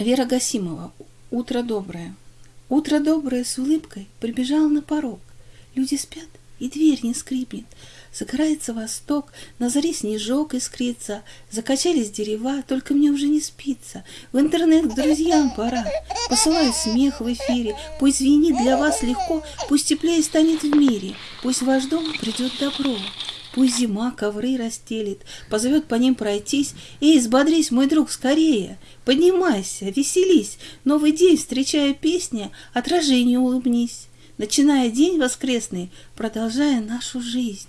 Вера Гасимова. Утро доброе. Утро доброе с улыбкой прибежал на порог. Люди спят, и дверь не скрипнет. Загорается восток, на заре снежок искрится, Закачались дерева, только мне уже не спится. В интернет к друзьям пора. Посылаю смех в эфире, пусть звенит для вас легко, Пусть теплее станет в мире, пусть в ваш дом придет добро. Пусть зима ковры расстелит, позовет по ним пройтись. Эй, взбодрись, мой друг, скорее! Поднимайся, веселись, новый день, встречая песня, отражению улыбнись. Начиная день воскресный, продолжая нашу жизнь.